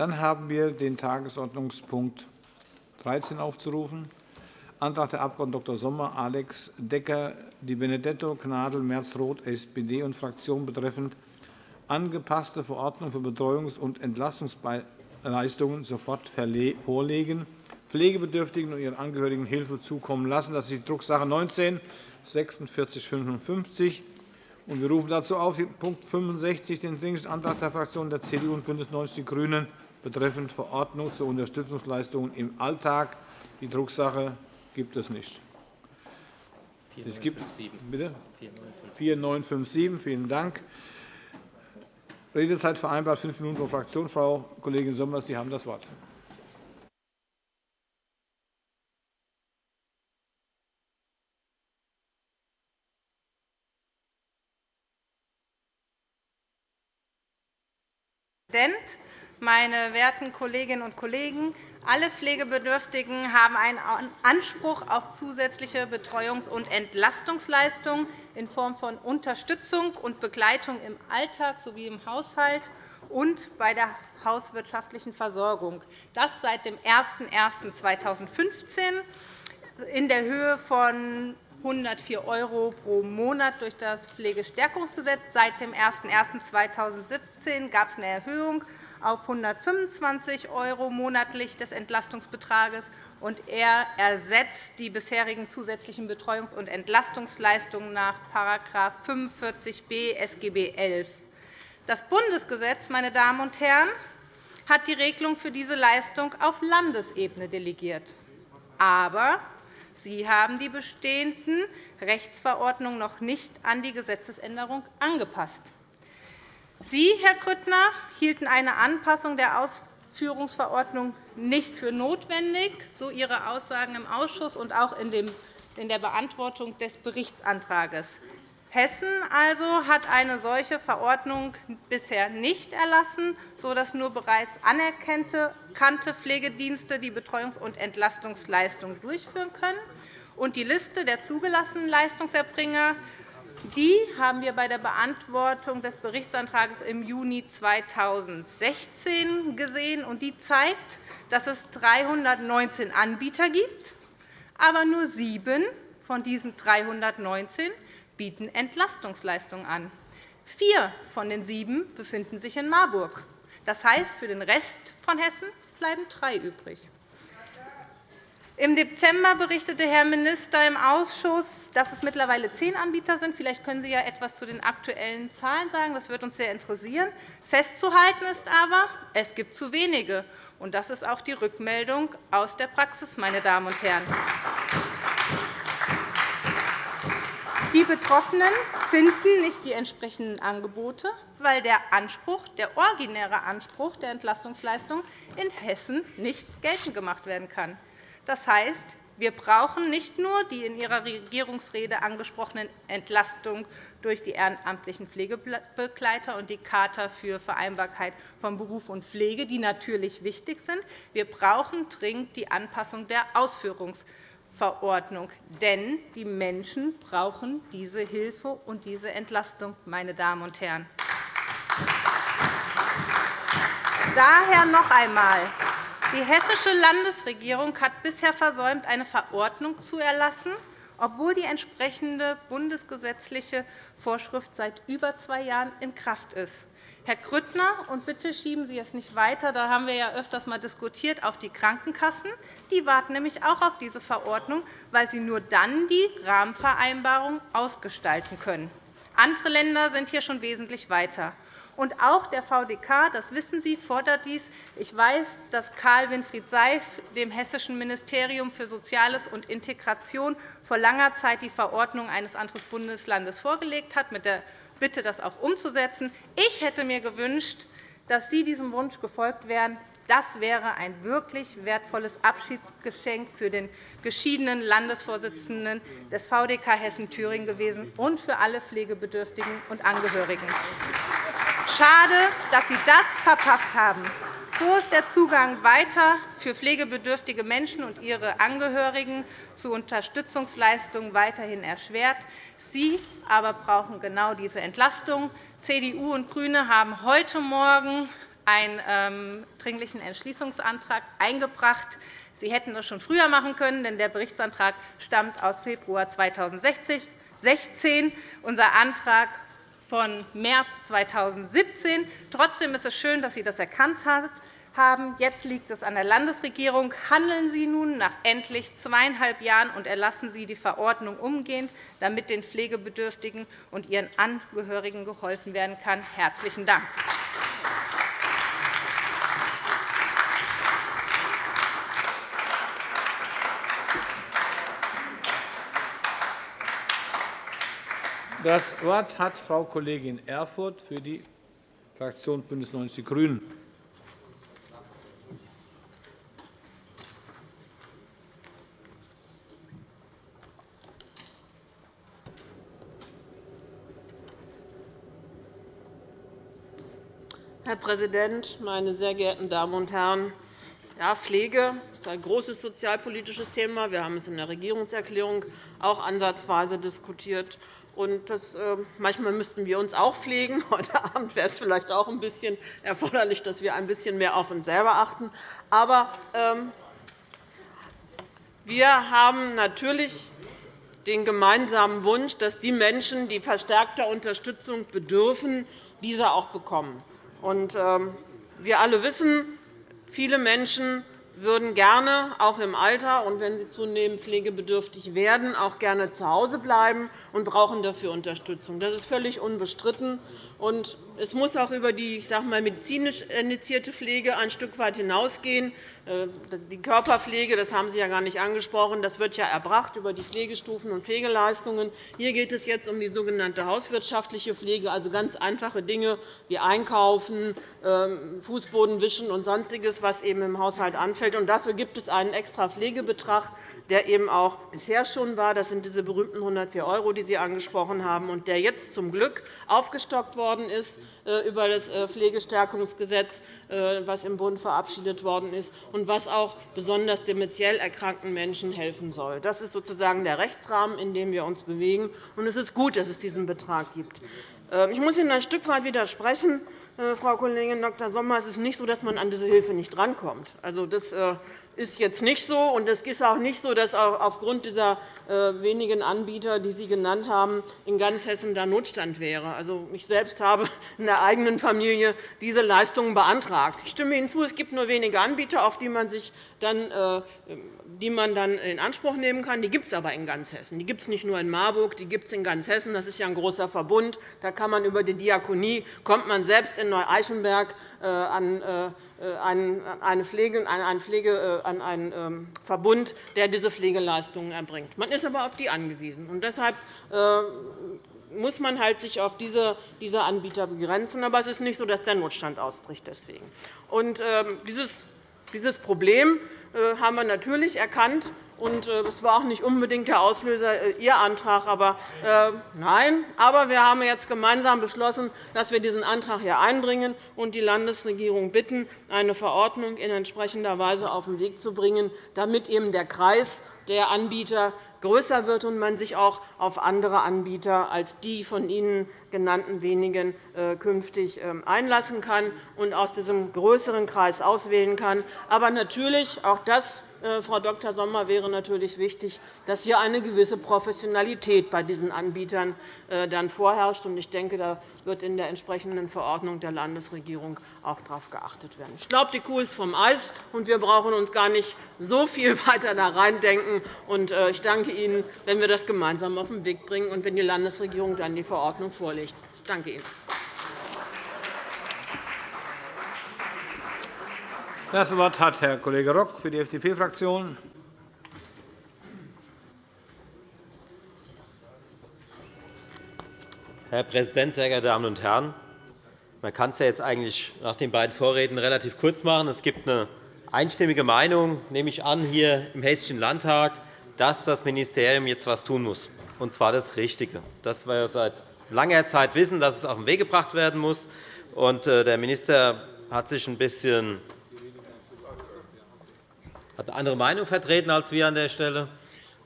Dann haben wir den Tagesordnungspunkt 13 aufzurufen. Antrag der Abg. Dr. Sommer, Alex Decker, Di Benedetto, Gnadl, Merz-Roth, SPD und Fraktion betreffend angepasste Verordnung für Betreuungs- und Entlastungsleistungen sofort vorlegen, Pflegebedürftigen und ihren Angehörigen Hilfe zukommen lassen. Das ist die Drucksache 19 4655 wir rufen dazu auf, Punkt 65, den Dringendsantrag der Fraktionen der CDU und BÜNDNIS 90 die GRÜNEN betreffend Verordnung zu Unterstützungsleistungen im Alltag. Die Drucksache gibt es nicht. 4957. Vielen Dank. Redezeit vereinbart fünf Minuten pro Fraktion. Frau Kollegin Sommer, Sie haben das Wort. Präsident, meine werten Kolleginnen und Kollegen! Alle Pflegebedürftigen haben einen Anspruch auf zusätzliche Betreuungs- und Entlastungsleistungen in Form von Unterstützung und Begleitung im Alltag sowie im Haushalt und bei der hauswirtschaftlichen Versorgung. Das seit dem 01.01.2015 in der Höhe von 104 € pro Monat durch das Pflegestärkungsgesetz. Seit dem 01.01.2017 gab es eine Erhöhung auf 125 € monatlich des Entlastungsbetrages. und Er ersetzt die bisherigen zusätzlichen Betreuungs- und Entlastungsleistungen nach § 45b SGB XI. Das Bundesgesetz meine Damen und Herren, hat die Regelung für diese Leistung auf Landesebene delegiert. Aber Sie haben die bestehenden Rechtsverordnungen noch nicht an die Gesetzesänderung angepasst. Sie, Herr Grüttner, hielten eine Anpassung der Ausführungsverordnung nicht für notwendig, so Ihre Aussagen im Ausschuss und auch in der Beantwortung des Berichtsantrags. Hessen also hat eine solche Verordnung bisher nicht erlassen, sodass nur bereits anerkannte Pflegedienste die Betreuungs- und Entlastungsleistung durchführen können. Die Liste der zugelassenen Leistungserbringer die haben wir bei der Beantwortung des Berichtsantrags im Juni 2016 gesehen. Die zeigt, dass es 319 Anbieter gibt, aber nur sieben von diesen 319 bieten Entlastungsleistungen an. Vier von den sieben befinden sich in Marburg. Das heißt, für den Rest von Hessen bleiben drei übrig. Im Dezember berichtete Herr Minister im Ausschuss, dass es mittlerweile zehn Anbieter sind. Vielleicht können Sie ja etwas zu den aktuellen Zahlen sagen. Das würde uns sehr interessieren. Festzuhalten ist aber, es gibt zu wenige. Das ist auch die Rückmeldung aus der Praxis, meine Damen und Herren. Die Betroffenen finden nicht die entsprechenden Angebote, weil der, Anspruch, der originäre Anspruch der Entlastungsleistung in Hessen nicht geltend gemacht werden kann. Das heißt, wir brauchen nicht nur die in Ihrer Regierungsrede angesprochenen Entlastungen durch die ehrenamtlichen Pflegebegleiter und die Charta für Vereinbarkeit von Beruf und Pflege, die natürlich wichtig sind. Wir brauchen dringend die Anpassung der Ausführungsverordnung Verordnung. Denn die Menschen brauchen diese Hilfe und diese Entlastung, meine Damen und Herren. Daher noch einmal. Die hessische Landesregierung hat bisher versäumt, eine Verordnung zu erlassen, obwohl die entsprechende bundesgesetzliche Vorschrift seit über zwei Jahren in Kraft ist. Herr Grüttner, und bitte schieben Sie es nicht weiter, da haben wir ja öfters einmal diskutiert, auf die Krankenkassen. Die warten nämlich auch auf diese Verordnung, weil sie nur dann die Rahmenvereinbarung ausgestalten können. Andere Länder sind hier schon wesentlich weiter. Und auch der VDK, das wissen Sie, fordert dies. Ich weiß, dass Karl Winfried Seif dem Hessischen Ministerium für Soziales und Integration vor langer Zeit die Verordnung eines anderen Bundeslandes vorgelegt hat, mit der Bitte, das auch umzusetzen. Ich hätte mir gewünscht, dass Sie diesem Wunsch gefolgt wären. Das wäre ein wirklich wertvolles Abschiedsgeschenk für den geschiedenen Landesvorsitzenden des VDK Hessen-Thüringen gewesen und für alle Pflegebedürftigen und Angehörigen. Schade, dass Sie das verpasst haben. So ist der Zugang weiter für pflegebedürftige Menschen und ihre Angehörigen zu Unterstützungsleistungen weiterhin erschwert. Sie aber brauchen genau diese Entlastung. CDU und GRÜNE haben heute Morgen einen ähm, Dringlichen Entschließungsantrag eingebracht. Sie hätten das schon früher machen können, denn der Berichtsantrag stammt aus Februar 2016. Unser Antrag von März 2017. Trotzdem ist es schön, dass Sie das erkannt haben. Jetzt liegt es an der Landesregierung. Handeln Sie nun nach endlich zweieinhalb Jahren und erlassen Sie die Verordnung umgehend, damit den Pflegebedürftigen und ihren Angehörigen geholfen werden kann. – Herzlichen Dank. Das Wort hat Frau Kollegin Erfurth für die Fraktion BÜNDNIS 90 die GRÜNEN. Präsident, meine sehr geehrten Damen und Herren! Ja, Pflege ist ein großes sozialpolitisches Thema. Wir haben es in der Regierungserklärung auch ansatzweise diskutiert. Und das, äh, manchmal müssten wir uns auch pflegen. Heute Abend wäre es vielleicht auch ein bisschen erforderlich, dass wir ein bisschen mehr auf uns selber achten. Aber ähm, wir haben natürlich den gemeinsamen Wunsch, dass die Menschen, die verstärkter Unterstützung bedürfen, diese auch bekommen. Ähm, wir alle wissen, viele Menschen würden gerne auch im Alter und wenn sie zunehmend pflegebedürftig werden, auch gerne zu Hause bleiben und brauchen dafür Unterstützung. Das ist völlig unbestritten. Und es muss auch über die ich sage mal, medizinisch initiierte Pflege ein Stück weit hinausgehen. Äh, die Körperpflege, das haben Sie ja gar nicht angesprochen, das wird ja erbracht über die Pflegestufen und Pflegeleistungen. Hier geht es jetzt um die sogenannte hauswirtschaftliche Pflege, also ganz einfache Dinge wie Einkaufen, ähm, Fußboden wischen und Sonstiges, was eben im Haushalt anfällt. dafür gibt es einen extra Pflegebetrag, der eben auch bisher schon war. Das sind diese berühmten 104 €, die Sie angesprochen haben, und der jetzt zum Glück aufgestockt worden ist äh, über das äh, Pflegestärkungsgesetz, äh, das im Bund verabschiedet worden ist und was auch besonders dementiell erkrankten Menschen helfen soll. Das ist sozusagen der Rechtsrahmen, in dem wir uns bewegen. Und es ist gut, dass es diesen Betrag gibt. Ich muss Ihnen ein Stück weit widersprechen. Frau Kollegin Dr. Sommer, es ist nicht so, dass man an diese Hilfe nicht rankommt. Also, das ist jetzt nicht so. und Es ist auch nicht so, dass aufgrund dieser äh, wenigen Anbieter, die Sie genannt haben, in ganz Hessen da Notstand wäre. Also, ich selbst habe in der eigenen Familie diese Leistungen beantragt. Ich stimme Ihnen zu, es gibt nur wenige Anbieter, auf die man, sich dann, äh, die man dann in Anspruch nehmen kann. Die gibt es aber in ganz Hessen. Die gibt es nicht nur in Marburg, die gibt es in ganz Hessen. Das ist ja ein großer Verbund. Da kann man über die Diakonie kommt man selbst in Neu-Eichenberg äh, an eine Pflege, an einen ähm, Verbund, der diese Pflegeleistungen erbringt. Man ist aber auf die angewiesen. Und deshalb äh, muss man halt sich auf diese, Anbieter begrenzen. Aber es ist nicht so, dass der Notstand ausbricht. Deswegen. Und, ähm, dieses, Problem äh, haben wir natürlich erkannt und es äh, war auch nicht unbedingt der Auslöser äh, Ihr Antrag. Aber, äh, nein, aber wir haben jetzt gemeinsam beschlossen, dass wir diesen Antrag hier einbringen und die Landesregierung bitten, eine Verordnung in entsprechender Weise auf den Weg zu bringen, damit eben der Kreis der Anbieter größer wird und man sich auch auf andere Anbieter als die von Ihnen genannten wenigen künftig ähm, einlassen kann und aus diesem größeren Kreis auswählen kann. Aber natürlich, auch das äh, Frau Dr. Sommer, wäre natürlich wichtig, dass hier eine gewisse Professionalität bei diesen Anbietern äh, dann vorherrscht. Ich denke, da wird in der entsprechenden Verordnung der Landesregierung auch darauf geachtet werden. Ich glaube, die Kuh ist vom Eis, und wir brauchen uns gar nicht so viel weiter da reindenken. Äh, ich danke Ihnen, wenn wir das gemeinsam auf den Weg bringen und wenn die Landesregierung dann die Verordnung vorlegt. Ich danke Ihnen. Das Wort hat Herr Kollege Rock für die FDP-Fraktion. Herr Präsident, sehr geehrte Damen und Herren! Man kann es ja jetzt eigentlich nach den beiden Vorreden relativ kurz machen. Es gibt eine einstimmige Meinung, nehme ich an, hier im Hessischen Landtag, dass das Ministerium jetzt etwas tun muss, und zwar das Richtige. Das wir seit langer Zeit wissen, dass es auf den Weg gebracht werden muss. Äh, der Minister hat sich ein bisschen hat eine andere Meinung vertreten als wir an der Stelle.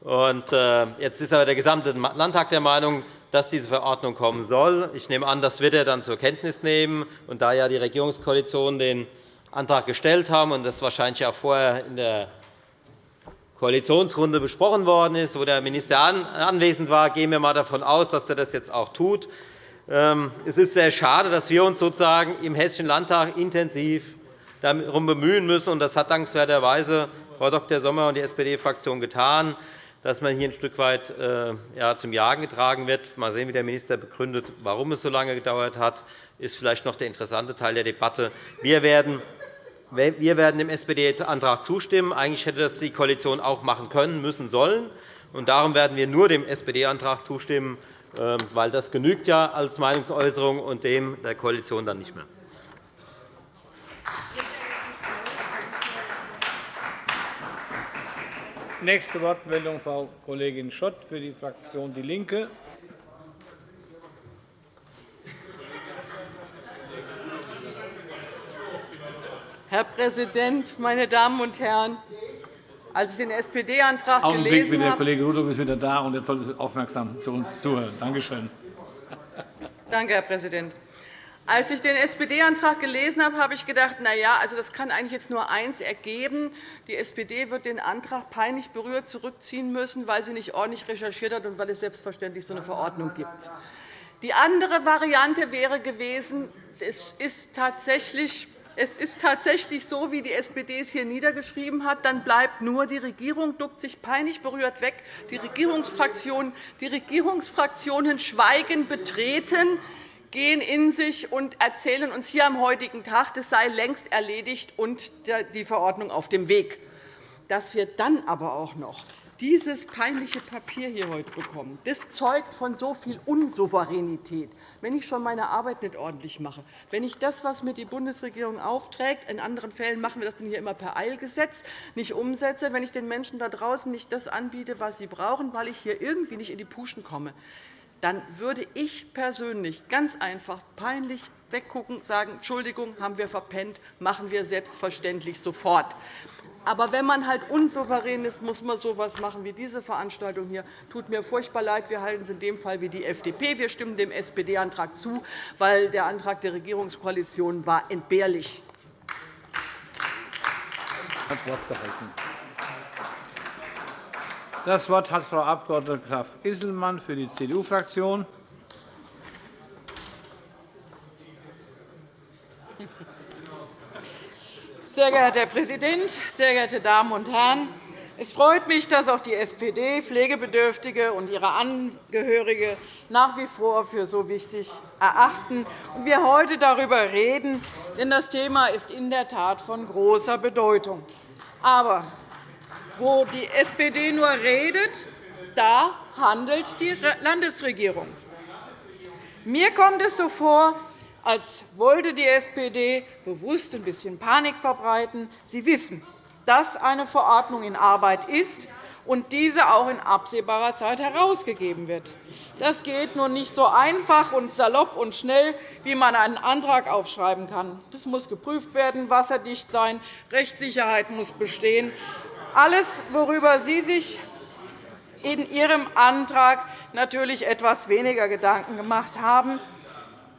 Und, äh, jetzt ist aber der gesamte Landtag der Meinung, dass diese Verordnung kommen soll. Ich nehme an, das wird er dann zur Kenntnis nehmen. Und da ja die Regierungskoalition den Antrag gestellt haben und das wahrscheinlich auch vorher in der Koalitionsrunde besprochen worden ist, wo der Minister anwesend war, gehen wir einmal davon aus, dass er das jetzt auch tut. Ähm, es ist sehr schade, dass wir uns sozusagen im Hessischen Landtag intensiv darum bemühen müssen. Das hat dankenswerterweise Frau Dr. Sommer und die SPD-Fraktion getan, dass man hier ein Stück weit äh, zum Jagen getragen wird. Mal sehen, wie der Minister begründet, warum es so lange gedauert hat. Das ist vielleicht noch der interessante Teil der Debatte. Wir werden wir werden dem SPD-Antrag zustimmen. Eigentlich hätte das die Koalition auch machen können, müssen, sollen. Und darum werden wir nur dem SPD-Antrag zustimmen, ähm, weil das genügt ja als Meinungsäußerung und dem der Koalition dann nicht mehr. Nächste Wortmeldung, Frau Kollegin Schott für die Fraktion DIE LINKE. Herr Präsident, meine Damen und Herren! Als ich den SPD-Antrag gelesen habe... Der Kollege Rudolph ist wieder da, und jetzt sollte Sie aufmerksam zu uns zuhören. Danke schön. Danke, Herr Präsident. Als ich den SPD-Antrag gelesen habe, habe ich gedacht, na ja, also das kann eigentlich jetzt nur eins ergeben. Die SPD wird den Antrag peinlich berührt zurückziehen müssen, weil sie nicht ordentlich recherchiert hat und weil es selbstverständlich so eine Verordnung gibt. Die andere Variante wäre gewesen, es ist tatsächlich es ist tatsächlich so, wie die SPD es hier niedergeschrieben hat. Dann bleibt nur die Regierung, duckt sich peinlich berührt weg. Die Regierungsfraktionen, die Regierungsfraktionen schweigen betreten gehen in sich und erzählen uns hier am heutigen Tag, das sei längst erledigt und die Verordnung auf dem Weg. Dass wir dann aber auch noch dieses peinliche Papier hier heute bekommen, das zeugt von so viel Unsouveränität. Wenn ich schon meine Arbeit nicht ordentlich mache, wenn ich das, was mir die Bundesregierung aufträgt, in anderen Fällen machen wir das hier immer per Eilgesetz, nicht umsetze, wenn ich den Menschen da draußen nicht das anbiete, was sie brauchen, weil ich hier irgendwie nicht in die Puschen komme, dann würde ich persönlich ganz einfach peinlich weggucken und sagen, Entschuldigung, haben wir verpennt, machen wir selbstverständlich sofort. Aber wenn man halt unsouverän ist, muss man so etwas machen wie diese Veranstaltung hier. Tut mir furchtbar leid. Wir halten es in dem Fall wie die FDP. Wir stimmen dem SPD-Antrag zu, weil der Antrag der Regierungskoalition war entbehrlich. Das Wort hat Frau Abg. Graf Isselmann für die CDU-Fraktion. Sehr geehrter Herr Präsident, sehr geehrte Damen und Herren! Es freut mich, dass auch die SPD Pflegebedürftige und ihre Angehörige nach wie vor für so wichtig erachten und wir heute darüber reden. Denn das Thema ist in der Tat von großer Bedeutung. Aber wo die SPD nur redet, da handelt die Landesregierung. Mir kommt es so vor, als wollte die SPD bewusst ein bisschen Panik verbreiten. Sie wissen, dass eine Verordnung in Arbeit ist und diese auch in absehbarer Zeit herausgegeben wird. Das geht nun nicht so einfach und salopp und schnell, wie man einen Antrag aufschreiben kann. Das muss geprüft werden, wasserdicht sein, Rechtssicherheit muss bestehen. Alles, worüber Sie sich in Ihrem Antrag natürlich etwas weniger Gedanken gemacht haben.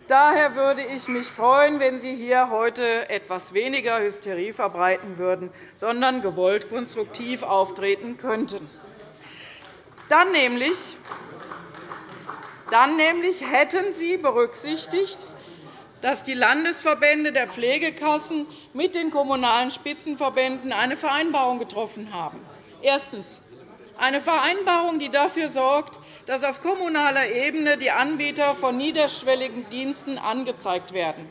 Daher würde ich mich freuen, wenn Sie hier heute etwas weniger Hysterie verbreiten würden, sondern gewollt konstruktiv auftreten könnten. Dann nämlich, hätten Sie berücksichtigt, dass die Landesverbände der Pflegekassen mit den Kommunalen Spitzenverbänden eine Vereinbarung getroffen haben. Erstens. Eine Vereinbarung, die dafür sorgt, dass auf kommunaler Ebene die Anbieter von niederschwelligen Diensten angezeigt werden.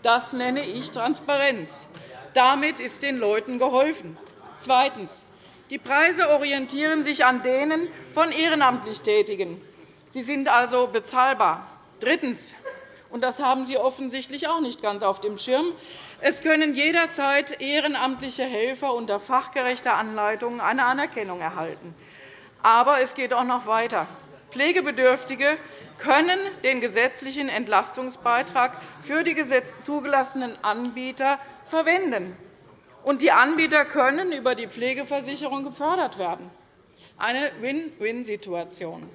Das nenne ich Transparenz. Damit ist den Leuten geholfen. Zweitens. Die Preise orientieren sich an denen von ehrenamtlich Tätigen. Sie sind also bezahlbar. Drittens und das haben Sie offensichtlich auch nicht ganz auf dem Schirm. Es können jederzeit ehrenamtliche Helfer unter fachgerechter Anleitung eine Anerkennung erhalten. Aber es geht auch noch weiter. Pflegebedürftige können den gesetzlichen Entlastungsbeitrag für die zugelassenen Anbieter verwenden. Und die Anbieter können über die Pflegeversicherung gefördert werden. Eine Win-Win-Situation.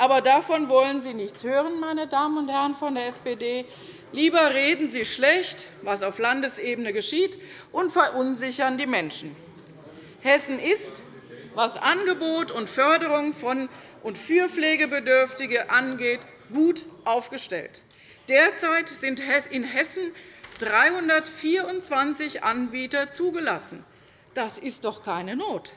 Aber davon wollen Sie nichts hören, meine Damen und Herren von der SPD. Lieber reden Sie schlecht, was auf Landesebene geschieht, und verunsichern die Menschen. Hessen ist, was Angebot und Förderung von und für Pflegebedürftige angeht, gut aufgestellt. Derzeit sind in Hessen 324 Anbieter zugelassen. Das ist doch keine Not.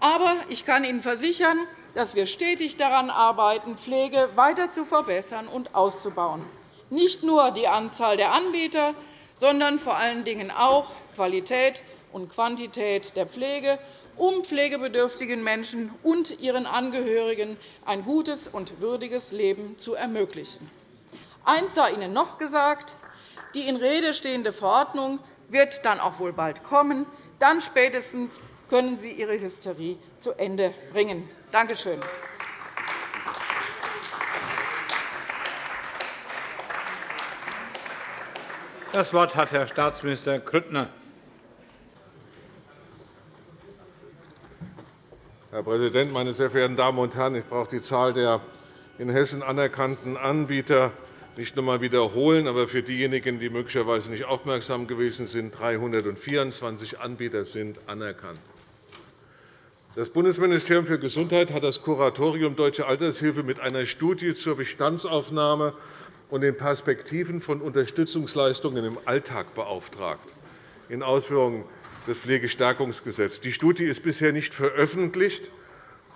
Aber ich kann Ihnen versichern, dass wir stetig daran arbeiten, Pflege weiter zu verbessern und auszubauen. Nicht nur die Anzahl der Anbieter, sondern vor allen Dingen auch Qualität und Quantität der Pflege, um pflegebedürftigen Menschen und ihren Angehörigen ein gutes und würdiges Leben zu ermöglichen. Eins sei Ihnen noch gesagt. Die in Rede stehende Verordnung wird dann auch wohl bald kommen. Dann spätestens können Sie Ihre Hysterie zu Ende bringen. Danke schön. Das Wort hat Herr Staatsminister Grüttner. Herr Präsident, meine sehr verehrten Damen und Herren! Ich brauche die Zahl der in Hessen anerkannten Anbieter nicht noch einmal wiederholen. Aber für diejenigen, die möglicherweise nicht aufmerksam gewesen sind, 324 Anbieter sind anerkannt. Das Bundesministerium für Gesundheit hat das Kuratorium Deutsche Altershilfe mit einer Studie zur Bestandsaufnahme und den Perspektiven von Unterstützungsleistungen im Alltag beauftragt, in Ausführung des Pflegestärkungsgesetzes. Die Studie ist bisher nicht veröffentlicht.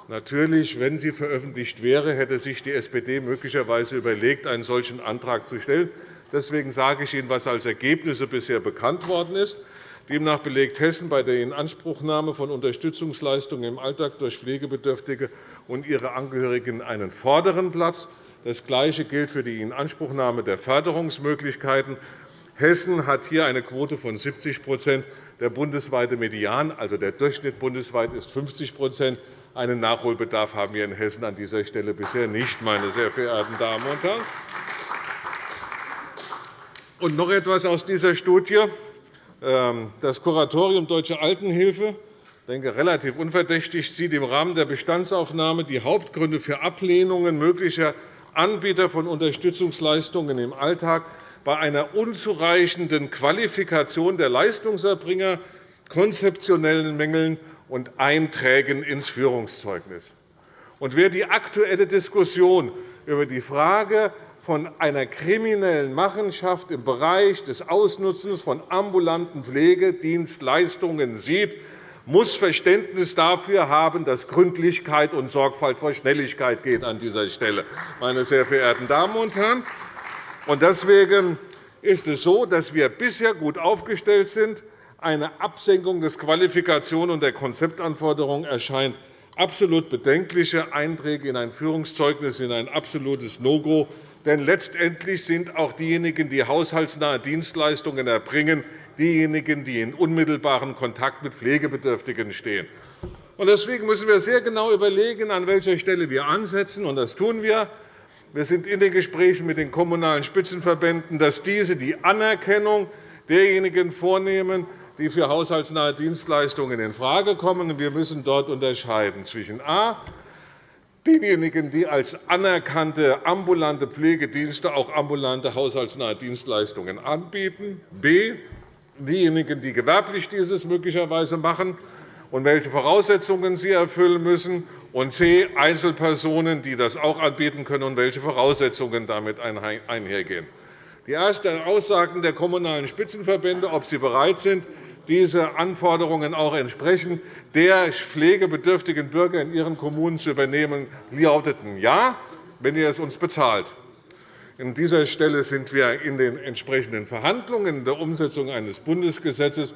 Natürlich, wenn sie veröffentlicht wäre, hätte sich die SPD möglicherweise überlegt, einen solchen Antrag zu stellen. Deswegen sage ich Ihnen, was als Ergebnisse bisher bekannt worden ist. Demnach belegt Hessen bei der Inanspruchnahme von Unterstützungsleistungen im Alltag durch Pflegebedürftige und ihre Angehörigen einen vorderen Platz. Das Gleiche gilt für die Inanspruchnahme der Förderungsmöglichkeiten. Hessen hat hier eine Quote von 70% Der bundesweite Median, also der Durchschnitt bundesweit, ist 50% Einen Nachholbedarf haben wir in Hessen an dieser Stelle bisher nicht, meine sehr verehrten Damen und Herren. Und noch etwas aus dieser Studie. Ähm, das Kuratorium Deutsche Altenhilfe denke, relativ unverdächtig sieht im Rahmen der Bestandsaufnahme die Hauptgründe für Ablehnungen möglicher Anbieter von Unterstützungsleistungen im Alltag bei einer unzureichenden Qualifikation der Leistungserbringer, konzeptionellen Mängeln und Einträgen ins Führungszeugnis. Und wer die aktuelle Diskussion über die Frage von einer kriminellen Machenschaft im Bereich des Ausnutzens von ambulanten Pflegedienstleistungen sieht, muss Verständnis dafür haben, dass Gründlichkeit und Sorgfalt vor Schnelligkeit geht an dieser Stelle, meine sehr verehrten Damen und Herren. Deswegen ist es so, dass wir bisher gut aufgestellt sind. Eine Absenkung des Qualifikation und der Konzeptanforderungen erscheint absolut bedenkliche Einträge in ein Führungszeugnis sind ein absolutes No-Go. Denn letztendlich sind auch diejenigen, die haushaltsnahe Dienstleistungen erbringen, diejenigen, die in unmittelbarem Kontakt mit Pflegebedürftigen stehen. Deswegen müssen wir sehr genau überlegen, an welcher Stelle wir ansetzen. Und das tun wir. Wir sind in den Gesprächen mit den Kommunalen Spitzenverbänden, dass diese die Anerkennung derjenigen vornehmen, die für haushaltsnahe Dienstleistungen infrage kommen. Wir müssen dort unterscheiden zwischen a diejenigen, die als anerkannte ambulante Pflegedienste auch ambulante haushaltsnahe Dienstleistungen anbieten, b. diejenigen, die gewerblich dieses möglicherweise machen und welche Voraussetzungen sie erfüllen müssen, und c. Einzelpersonen, die das auch anbieten können und welche Voraussetzungen damit einhergehen. Die ersten Aussagen der Kommunalen Spitzenverbände, ob sie bereit sind, diese Anforderungen auch entsprechend der pflegebedürftigen Bürger in ihren Kommunen zu übernehmen, lauteten Ja, wenn ihr es uns bezahlt. An dieser Stelle sind wir in den entsprechenden Verhandlungen in der Umsetzung eines Bundesgesetzes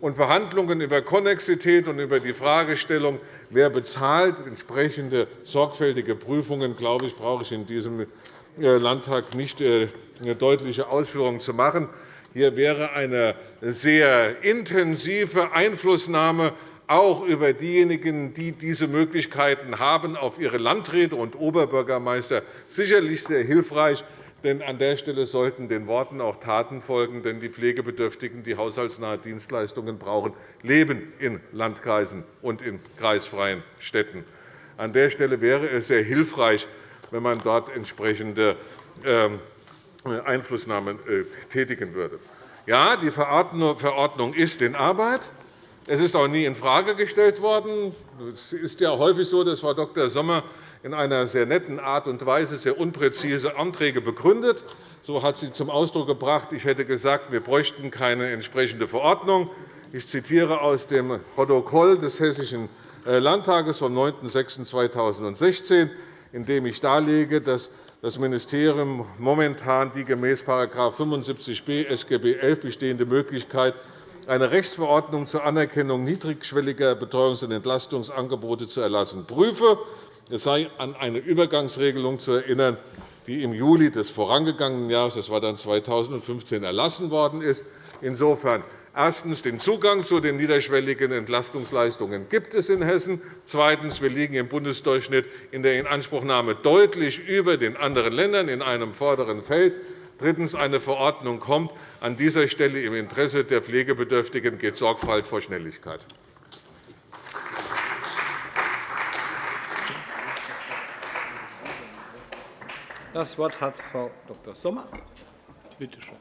und Verhandlungen über Konnexität und über die Fragestellung, wer bezahlt, entsprechende sorgfältige Prüfungen, glaube ich, brauche ich in diesem äh, Landtag nicht äh, eine deutliche Ausführung zu machen. Hier wäre eine sehr intensive Einflussnahme auch über diejenigen, die diese Möglichkeiten haben, auf ihre Landräte und Oberbürgermeister sicherlich sehr hilfreich. Denn an der Stelle sollten den Worten auch Taten folgen. Denn die Pflegebedürftigen, die haushaltsnahe Dienstleistungen brauchen, leben in Landkreisen und in kreisfreien Städten. An der Stelle wäre es sehr hilfreich, wenn man dort entsprechende ähm, Einflussnahme äh, tätigen würde. Ja, die Verordnung ist in Arbeit. Es ist auch nie infrage gestellt worden. Es ist ja häufig so, dass Frau Dr. Sommer in einer sehr netten Art und Weise sehr unpräzise Anträge begründet. So hat sie zum Ausdruck gebracht, ich hätte gesagt, wir bräuchten keine entsprechende Verordnung. Ich zitiere aus dem Protokoll des Hessischen äh, Landtages vom 9.06.2016, in dem ich darlege, dass das Ministerium momentan die gemäß § 75b SGB XI bestehende Möglichkeit, eine Rechtsverordnung zur Anerkennung niedrigschwelliger Betreuungs- und Entlastungsangebote zu erlassen, prüfe. Es sei an eine Übergangsregelung zu erinnern, die im Juli des vorangegangenen Jahres, das war dann 2015, erlassen worden ist. Insofern Erstens. Den Zugang zu den niederschwelligen Entlastungsleistungen gibt es in Hessen. Zweitens. Wir liegen im Bundesdurchschnitt in der Inanspruchnahme deutlich über den anderen Ländern in einem vorderen Feld. Drittens. Eine Verordnung kommt. An dieser Stelle im Interesse der Pflegebedürftigen geht Sorgfalt vor Schnelligkeit. Das Wort hat Frau Dr. Sommer. Bitte schön.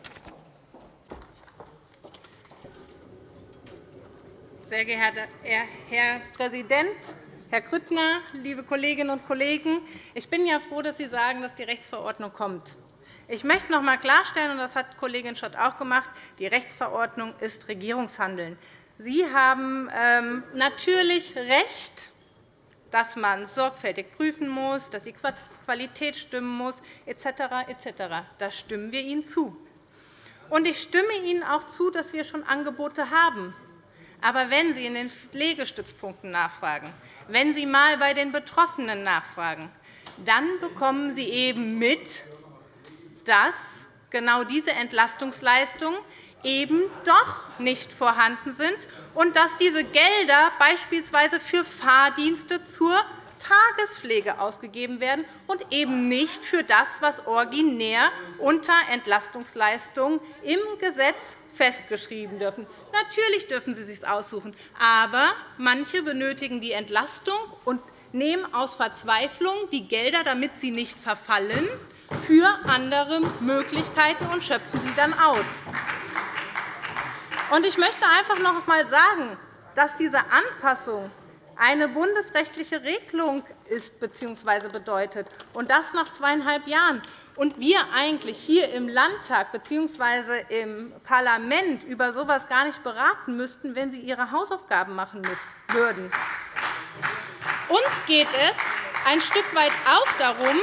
Sehr geehrter Herr Präsident, Herr Grüttner, liebe Kolleginnen und Kollegen! Ich bin ja froh, dass Sie sagen, dass die Rechtsverordnung kommt. Ich möchte noch einmal klarstellen, und das hat Kollegin Schott auch gemacht, die Rechtsverordnung ist Regierungshandeln. Sie haben ähm, natürlich recht, dass man sorgfältig prüfen muss, dass die Qualität stimmen muss, etc. etc. Da stimmen wir Ihnen zu. Und ich stimme Ihnen auch zu, dass wir schon Angebote haben. Aber wenn Sie in den Pflegestützpunkten nachfragen, wenn Sie einmal bei den Betroffenen nachfragen, dann bekommen Sie eben mit, dass genau diese Entlastungsleistungen eben doch nicht vorhanden sind und dass diese Gelder beispielsweise für Fahrdienste zur Tagespflege ausgegeben werden und eben nicht für das, was originär unter Entlastungsleistungen im Gesetz festgeschrieben dürfen. Natürlich dürfen sie es sich aussuchen, aber manche benötigen die Entlastung und nehmen aus Verzweiflung die Gelder, damit sie nicht verfallen, für andere Möglichkeiten und schöpfen sie dann aus. Ich möchte einfach noch einmal sagen, dass diese Anpassung eine bundesrechtliche Regelung ist bzw. bedeutet, und das nach zweieinhalb Jahren und wir eigentlich hier im Landtag bzw. im Parlament über so etwas gar nicht beraten müssten, wenn Sie Ihre Hausaufgaben machen würden. Uns geht es ein Stück weit auch darum,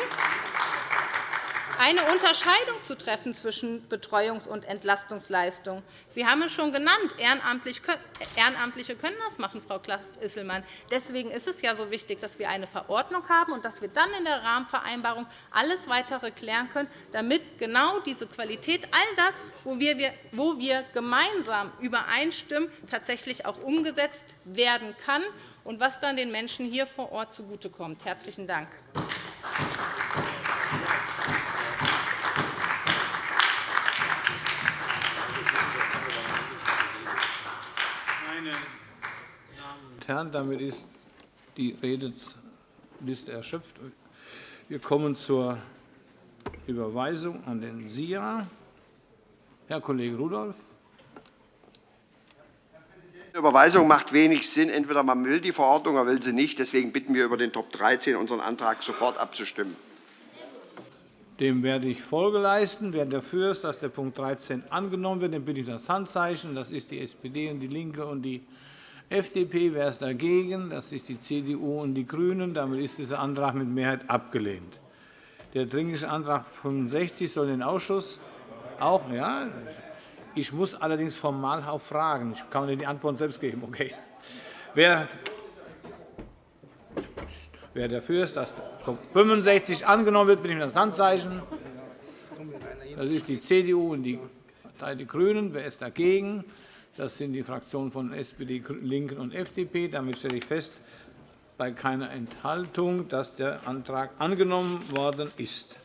eine Unterscheidung zu treffen zwischen Betreuungs- und Entlastungsleistungen. Sie haben es schon genannt. Ehrenamtliche können das machen, Frau Klaff-Isselmann. Deswegen ist es ja so wichtig, dass wir eine Verordnung haben und dass wir dann in der Rahmenvereinbarung alles Weitere klären können, damit genau diese Qualität, all das, wo wir gemeinsam übereinstimmen, tatsächlich auch umgesetzt werden kann und was dann den Menschen hier vor Ort zugutekommt. – Herzlichen Dank. Damit ist die Redeliste erschöpft. Wir kommen zur Überweisung an den SIA. Herr Kollege Rudolph. Die Überweisung macht wenig Sinn. Entweder man will die Verordnung oder will sie nicht. Deswegen bitten wir, über den Top 13 unseren Antrag sofort abzustimmen. Dem werde ich Folge leisten. Wer dafür ist, dass der Punkt 13 angenommen wird, dem bitte ich das Handzeichen. Das ist die SPD und DIE LINKE und die FDP. Wer ist dagegen? Das ist die CDU und die GRÜNEN. Damit ist dieser Antrag mit Mehrheit abgelehnt. Der Dringliche Antrag 65 soll den Ausschuss auch. Ja, ich muss allerdings formal auch fragen. Ich kann Ihnen die Antwort selbst geben. Okay. Wer Wer dafür ist, dass Punkt 65 angenommen wird, bitte ich das Handzeichen. Das ist die CDU und die Die GRÜNEN. Wer ist dagegen? Das sind die Fraktionen von SPD, LINKEN und FDP. Damit stelle ich fest, bei keiner Enthaltung, dass der Antrag angenommen worden ist.